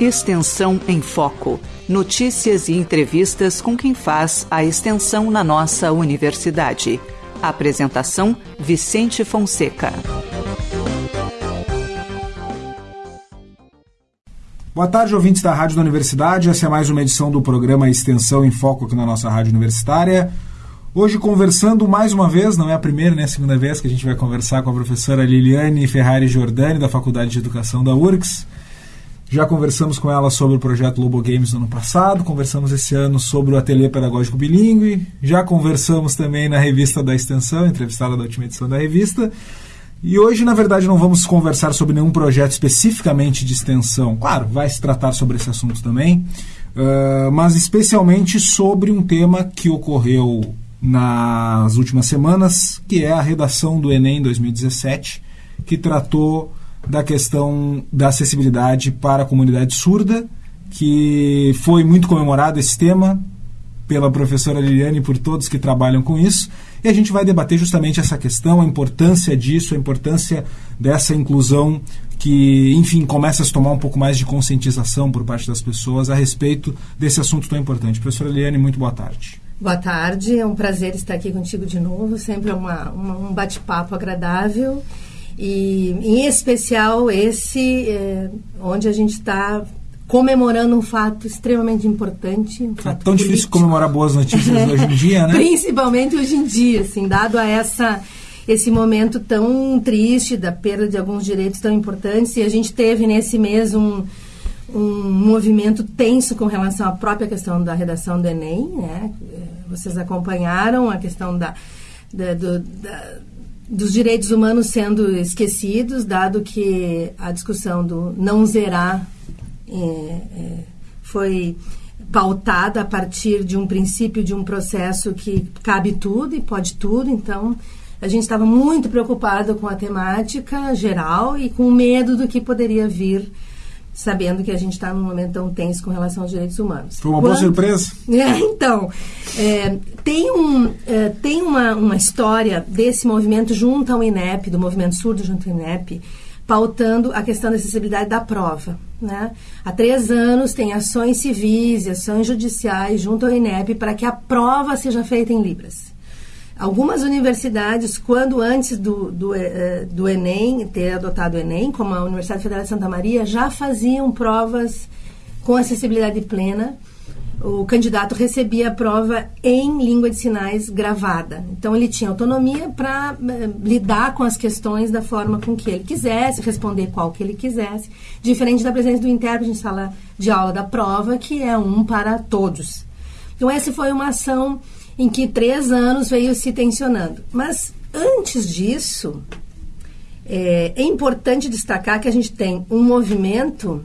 Extensão em Foco. Notícias e entrevistas com quem faz a extensão na nossa universidade. Apresentação: Vicente Fonseca. Boa tarde, ouvintes da Rádio da Universidade. Essa é mais uma edição do programa Extensão em Foco aqui na nossa Rádio Universitária. Hoje conversando mais uma vez, não é a primeira nem a segunda vez que a gente vai conversar com a professora Liliane Ferrari Giordani, da Faculdade de Educação da URGS. Já conversamos com ela sobre o projeto Lobo Games no ano passado, conversamos esse ano sobre o Ateliê Pedagógico Bilingue, já conversamos também na revista da Extensão, entrevistada da última edição da revista. E hoje, na verdade, não vamos conversar sobre nenhum projeto especificamente de extensão. Claro, vai se tratar sobre esse assunto também, uh, mas especialmente sobre um tema que ocorreu nas últimas semanas, que é a redação do Enem 2017, que tratou da questão da acessibilidade para a comunidade surda, que foi muito comemorado esse tema pela professora Liliane e por todos que trabalham com isso. E a gente vai debater justamente essa questão, a importância disso, a importância dessa inclusão que, enfim, começa a se tomar um pouco mais de conscientização por parte das pessoas a respeito desse assunto tão importante. Professora Liliane, muito boa tarde. Boa tarde, é um prazer estar aqui contigo de novo, sempre é uma, uma um bate-papo agradável. E, em especial, esse é, onde a gente está comemorando um fato extremamente importante. Um é tão político. difícil comemorar boas notícias hoje em dia, né? Principalmente hoje em dia, assim, dado a essa esse momento tão triste da perda de alguns direitos tão importantes. E a gente teve nesse mês um, um movimento tenso com relação à própria questão da redação do Enem. Né? Vocês acompanharam a questão da, da, do, da dos direitos humanos sendo esquecidos, dado que a discussão do não zerar é, é, foi pautada a partir de um princípio de um processo que cabe tudo e pode tudo. Então, a gente estava muito preocupado com a temática geral e com medo do que poderia vir sabendo que a gente está num momento tão tenso com relação aos direitos humanos. Foi uma boa surpresa? É, então, é, tem, um, é, tem uma, uma história desse movimento junto ao INEP, do movimento surdo junto ao INEP, pautando a questão da acessibilidade da prova. Né? Há três anos tem ações civis e ações judiciais junto ao INEP para que a prova seja feita em Libras. Algumas universidades, quando antes do, do, uh, do Enem, ter adotado o Enem, como a Universidade Federal de Santa Maria, já faziam provas com acessibilidade plena. O candidato recebia a prova em língua de sinais gravada. Então, ele tinha autonomia para eh, lidar com as questões da forma com que ele quisesse, responder qual que ele quisesse, diferente da presença do intérprete em sala de aula da prova, que é um para todos. Então, essa foi uma ação em que três anos veio se tensionando. Mas antes disso, é, é importante destacar que a gente tem um movimento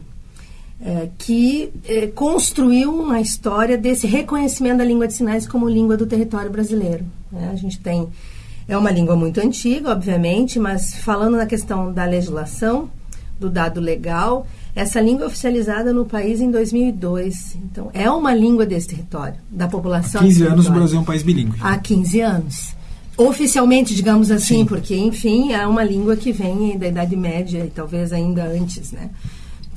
é, que é, construiu uma história desse reconhecimento da língua de sinais como língua do território brasileiro. Né? A gente tem é uma língua muito antiga, obviamente, mas falando na questão da legislação, do dado legal, essa língua é oficializada no país em 2002. Então, é uma língua desse território, da população. Há 15 anos o Brasil é um país bilíngue. Há 15 anos. Oficialmente, digamos assim, Sim. porque, enfim, é uma língua que vem da Idade Média e talvez ainda antes, né?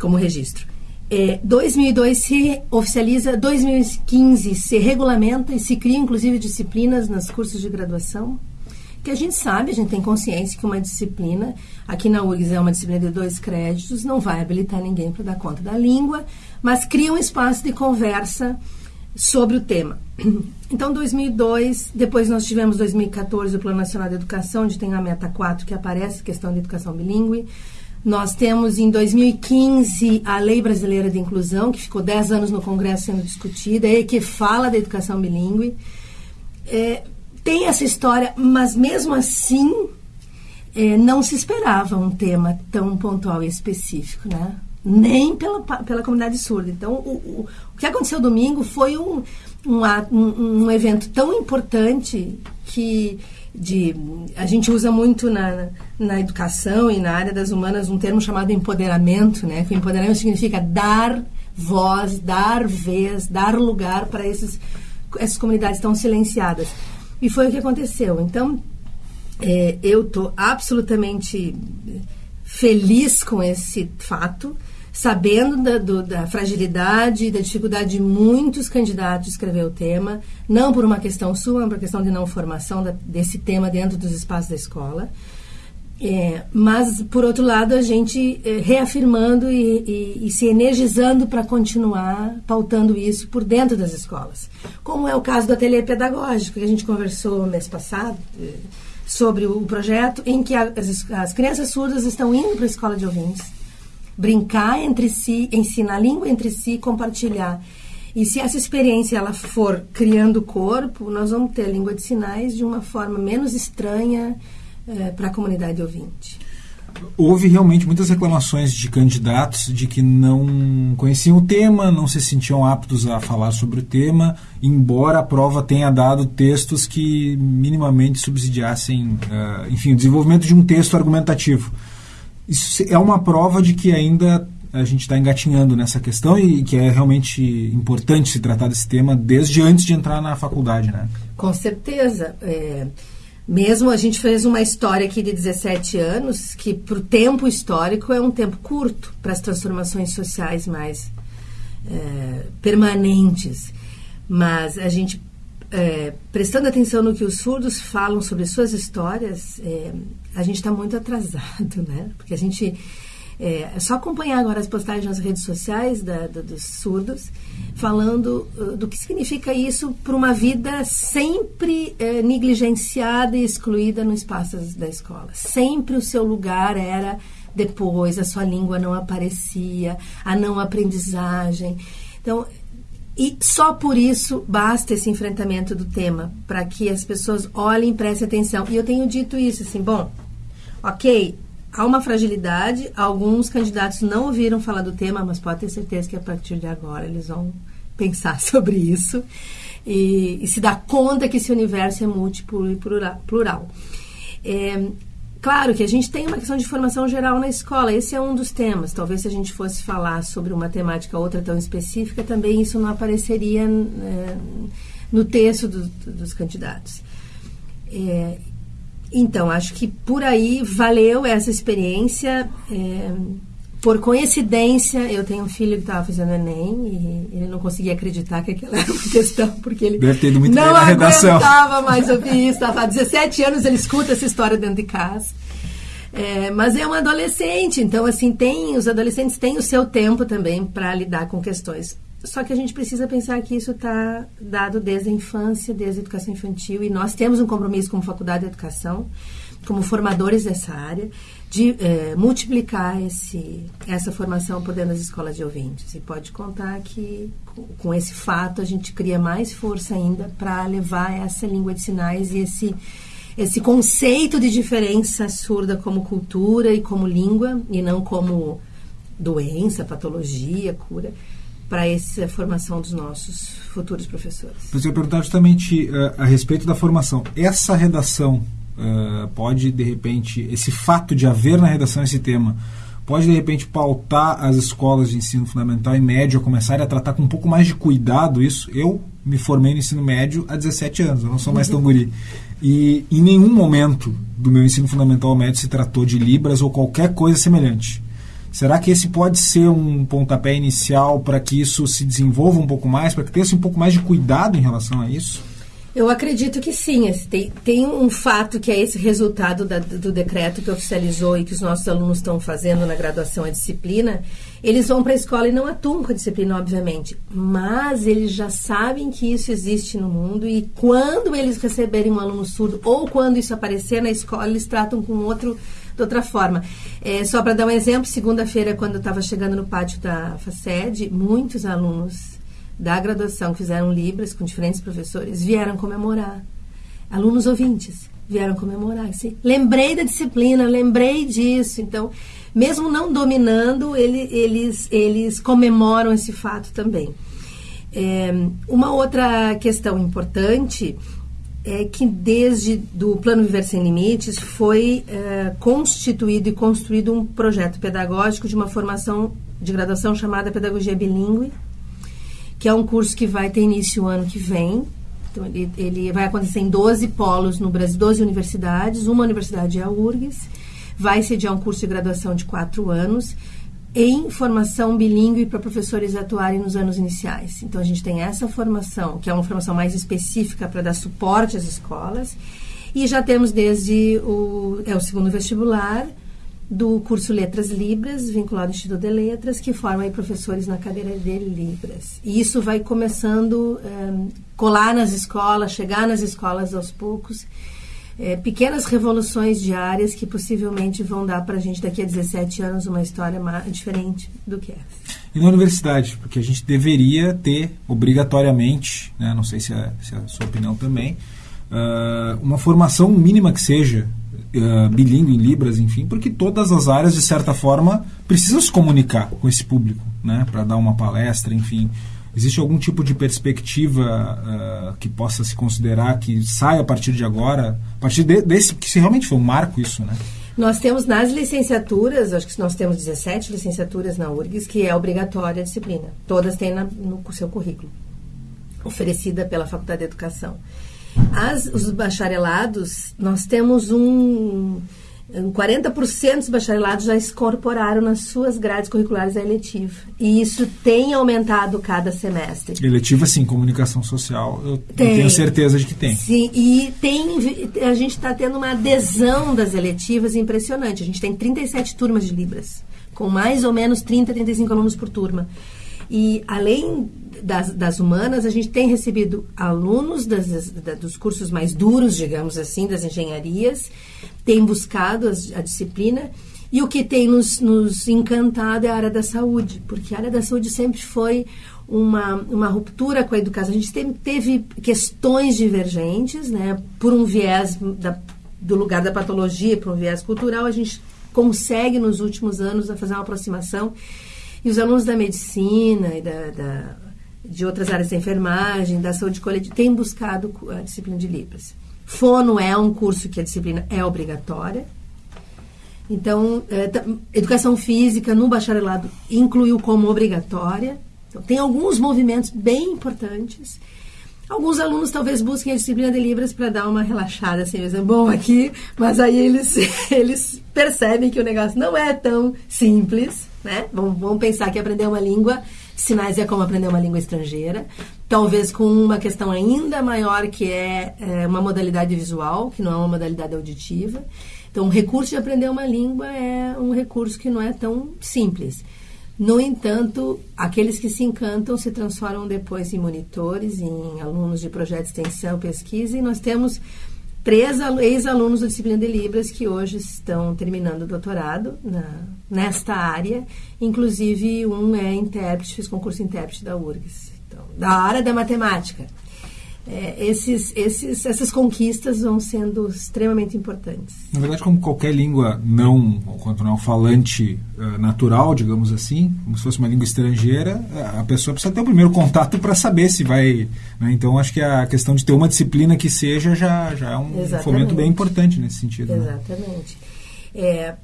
Como registro. É, 2002 se oficializa, 2015 se regulamenta e se cria, inclusive, disciplinas nos cursos de graduação que a gente sabe, a gente tem consciência que uma disciplina, aqui na URGS é uma disciplina de dois créditos, não vai habilitar ninguém para dar conta da língua, mas cria um espaço de conversa sobre o tema. Então, 2002, depois nós tivemos 2014 o Plano Nacional de Educação, onde tem a meta 4 que aparece, questão de educação bilíngue. Nós temos em 2015 a Lei Brasileira de Inclusão, que ficou 10 anos no Congresso sendo discutida e que fala da educação bilíngue. É, tem essa história, mas mesmo assim é, não se esperava um tema tão pontual e específico, né? Nem pela, pela comunidade surda. Então, o, o, o que aconteceu domingo foi um, um, um, um evento tão importante que de, a gente usa muito na, na educação e na área das humanas um termo chamado empoderamento, né? Que empoderamento significa dar voz, dar vez, dar lugar para essas comunidades tão silenciadas. E foi o que aconteceu. Então, é, eu estou absolutamente feliz com esse fato, sabendo da, do, da fragilidade e da dificuldade de muitos candidatos de escrever o tema, não por uma questão sua, mas por questão de não formação da, desse tema dentro dos espaços da escola. É, mas, por outro lado, a gente é, reafirmando e, e, e, se energizando para continuar pautando isso por dentro das escolas. Como é o caso do ateliê pedagógico, que a gente conversou mês passado é, sobre o projeto, em que as, as crianças surdas estão indo para a escola de ouvintes, brincar entre si, ensinar a língua entre si, compartilhar. E se essa experiência ela for criando corpo, nós vamos ter a língua de sinais de uma forma menos estranha, é, para a comunidade ouvinte. Houve realmente muitas reclamações de candidatos de que não conheciam o tema, não se sentiam aptos a falar sobre o tema, embora a prova tenha dado textos que minimamente subsidiassem, uh, enfim, o desenvolvimento de um texto argumentativo. Isso é uma prova de que ainda a gente está engatinhando nessa questão e que é realmente importante se tratar desse tema desde antes de entrar na faculdade, né? Com certeza. É mesmo a gente fez uma história aqui de 17 anos, que para o tempo histórico é um tempo curto para as transformações sociais mais é, permanentes. Mas a gente, é, prestando atenção no que os surdos falam sobre suas histórias, é, a gente está muito atrasado, né? Porque a gente é, é, só acompanhar agora as postagens nas redes sociais da, da, dos surdos, falando uh, do que significa isso para uma vida sempre uh, negligenciada e excluída no espaço da escola. Sempre o seu lugar era depois, a sua língua não aparecia, a não aprendizagem. Então, e só por isso basta esse enfrentamento do tema, para que as pessoas olhem e prestem atenção. E eu tenho dito isso, assim, bom, ok, há uma fragilidade. Alguns candidatos não ouviram falar do tema, mas pode ter certeza que a partir de agora eles vão pensar sobre isso e, e se dar conta que esse universo é múltiplo e plural. É, claro que a gente tem uma questão de formação geral na escola, esse é um dos temas. Talvez se a gente fosse falar sobre uma temática outra tão específica, também isso não apareceria é, no texto do, do, dos candidatos. É, então, acho que por aí valeu essa experiência. É, por coincidência, eu tenho um filho que estava fazendo Enem e ele não conseguia acreditar que aquela era uma questão, porque ele Deve ter ido muito não aguentava mais ouvir isso. Há 17 anos ele escuta essa história dentro de casa. É, mas é um adolescente, então assim tem os adolescentes têm o seu tempo também para lidar com questões só que a gente precisa pensar que isso está dado desde a infância, desde a educação infantil, e nós temos um compromisso como Faculdade de Educação, como formadores dessa área, de é, multiplicar esse, essa formação por dentro das escolas de ouvintes. E pode contar que, com, esse fato, a gente cria mais força ainda para levar essa língua de sinais e esse, esse conceito de diferença surda como cultura e como língua, e não como doença, patologia, cura para essa formação dos nossos futuros professores. Mas eu ia perguntar justamente uh, a respeito da formação. Essa redação uh, pode, de repente, esse fato de haver na redação esse tema, pode, de repente, pautar as escolas de ensino fundamental e médio a começarem a tratar com um pouco mais de cuidado isso? Eu me formei no ensino médio há 17 anos, eu não sou mais tão guri. E em nenhum momento do meu ensino fundamental ou médio se tratou de Libras ou qualquer coisa semelhante. Será que esse pode ser um pontapé inicial para que isso se desenvolva um pouco mais, para que tenha um pouco mais de cuidado em relação a isso? Eu acredito que sim. Tem, tem um fato que é esse resultado da, do decreto que oficializou e que os nossos alunos estão fazendo na graduação a disciplina. Eles vão para a escola e não atuam com a disciplina, obviamente, mas eles já sabem que isso existe no mundo e quando eles receberem um aluno surdo ou quando isso aparecer na escola, eles tratam com outro de outra forma. É, só para dar um exemplo, segunda-feira, quando eu estava chegando no pátio da FACED, muitos alunos da graduação que fizeram Libras com diferentes professores vieram comemorar. Alunos ouvintes vieram comemorar. Assim, lembrei da disciplina, lembrei disso. Então, mesmo não dominando, ele, eles, eles comemoram esse fato também. É, uma outra questão importante é que desde do Plano Viver Sem Limites foi é, constituído e construído um projeto pedagógico de uma formação de graduação chamada Pedagogia Bilingue, que é um curso que vai ter início o ano que vem. Então, ele, ele vai acontecer em 12 polos no Brasil, 12 universidades. Uma universidade é a URGS. Vai sediar um curso de graduação de quatro anos em formação bilíngue para professores atuarem nos anos iniciais. Então, a gente tem essa formação, que é uma formação mais específica para dar suporte às escolas, e já temos desde o, é o segundo vestibular, do curso Letras Libras, vinculado ao Instituto de Letras, que forma professores na cadeira de Libras. E isso vai começando um, eh, colar nas escolas, chegar nas escolas aos poucos. É, pequenas revoluções diárias que possivelmente vão dar para a gente daqui a 17 anos uma história diferente do que essa. E na universidade, porque a gente deveria ter obrigatoriamente, né, não sei se é, se é a sua opinião também, uh, uma formação mínima que seja uh, bilíngue em Libras, enfim, porque todas as áreas, de certa forma, precisam se comunicar com esse público, né, para dar uma palestra, enfim. Existe algum tipo de perspectiva uh, que possa se considerar que sai a partir de agora, a partir de, desse, que se realmente foi um marco isso, né? Nós temos nas licenciaturas, acho que nós temos 17 licenciaturas na URGS, que é obrigatória a disciplina. Todas têm na, no seu currículo, oferecida pela Faculdade de Educação. As, os bacharelados, nós temos um, 40% dos bacharelados já incorporaram nas suas grades curriculares a eletiva. E isso tem aumentado cada semestre. Eletiva, sim, comunicação social, eu tem, tenho certeza de que tem. Sim, e tem, a gente está tendo uma adesão das eletivas impressionante. A gente tem 37 turmas de Libras, com mais ou menos 30, 35 alunos por turma. E além das, das humanas, a gente tem recebido alunos das, das, dos cursos mais duros, digamos assim, das engenharias, tem buscado as, a disciplina. E o que tem nos, nos encantado é a área da saúde, porque a área da saúde sempre foi uma, uma ruptura com a educação. A gente teve, teve questões divergentes, né? Por um viés da, do lugar da patologia, por um viés cultural, a gente consegue nos últimos anos fazer uma aproximação os alunos da medicina e da, da, de outras áreas da enfermagem, da saúde coletiva, têm buscado a disciplina de Libras. Fono é um curso que a disciplina é obrigatória. Então, é, educação física no bacharelado incluiu como obrigatória. Então, tem alguns movimentos bem importantes. Alguns alunos talvez busquem a disciplina de Libras para dar uma relaxada, assim, mesmo, bom aqui, mas aí eles, eles percebem que o negócio não é tão simples né? Vamos, vamos pensar que aprender uma língua, sinais é como aprender uma língua estrangeira, talvez com uma questão ainda maior que é, é uma modalidade visual, que não é uma modalidade auditiva. Então, o recurso de aprender uma língua é um recurso que não é tão simples. No entanto, aqueles que se encantam se transformam depois em monitores, em alunos de projeto de extensão, pesquisa, e nós temos três ex-alunos da disciplina de Libras que hoje estão terminando o doutorado na, nesta área. Inclusive, um é intérprete, fez concurso intérprete da URGS, então, da área da matemática é, esses, esses, essas conquistas vão sendo extremamente importantes. Na verdade, como qualquer língua não, quanto não falante uh, natural, digamos assim, como se fosse uma língua estrangeira, a pessoa precisa ter o primeiro contato para saber se vai. Né? Então, acho que a questão de ter uma disciplina que seja já, já é um Exatamente. fomento bem importante nesse sentido. Né? Exatamente. Né? É,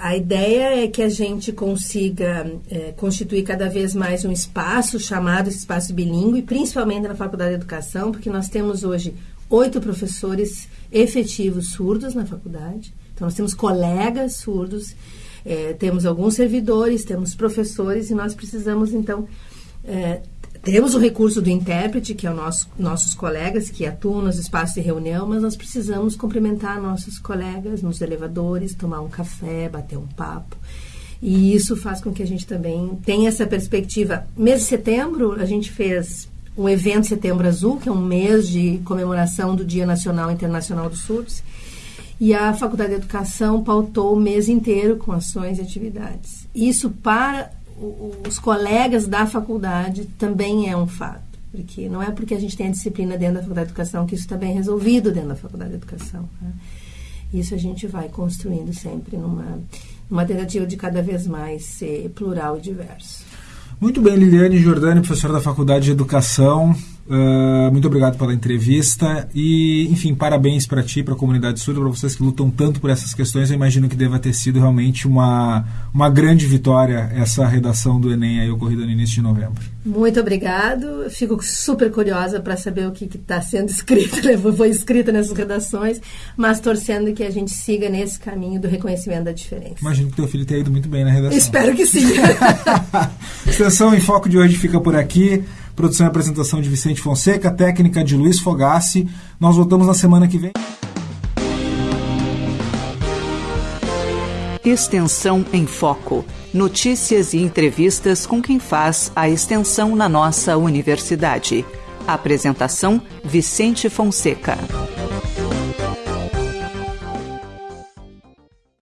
a ideia é que a gente consiga é, constituir cada vez mais um espaço chamado espaço bilíngue, principalmente na Faculdade de Educação, porque nós temos hoje oito professores efetivos surdos na faculdade. Então, nós temos colegas surdos, é, temos alguns servidores, temos professores, e nós precisamos, então, é, temos o recurso do intérprete, que é o nosso, nossos colegas que atuam nos espaços de reunião, mas nós precisamos cumprimentar nossos colegas nos elevadores, tomar um café, bater um papo. E isso faz com que a gente também tenha essa perspectiva. Mês de setembro, a gente fez um evento Setembro Azul, que é um mês de comemoração do Dia Nacional e Internacional dos Surdos. E a Faculdade de Educação pautou o mês inteiro com ações e atividades. Isso para os colegas da faculdade também é um fato. Porque não é porque a gente tem a disciplina dentro da Faculdade de Educação que isso está bem resolvido dentro da Faculdade de Educação. Né? Isso a gente vai construindo sempre numa, numa tentativa de cada vez mais ser plural e diverso. Muito bem, Liliane Jordani, professora da Faculdade de Educação. Uh, muito obrigado pela entrevista e, enfim, parabéns para ti, para a comunidade surda, para vocês que lutam tanto por essas questões. Eu imagino que deva ter sido realmente uma, uma grande vitória essa redação do Enem aí ocorrida no início de novembro. Muito obrigado. Fico super curiosa para saber o que está sendo escrito, né? foi escrito nessas redações, mas torcendo que a gente siga nesse caminho do reconhecimento da diferença. Imagino que teu filho tenha ido muito bem na redação. Espero que sim. Extensão em Foco de hoje fica por aqui. Produção e apresentação de Vicente Fonseca, técnica de Luiz Fogassi. Nós voltamos na semana que vem. Extensão em Foco. Notícias e entrevistas com quem faz a extensão na nossa universidade. Apresentação: Vicente Fonseca.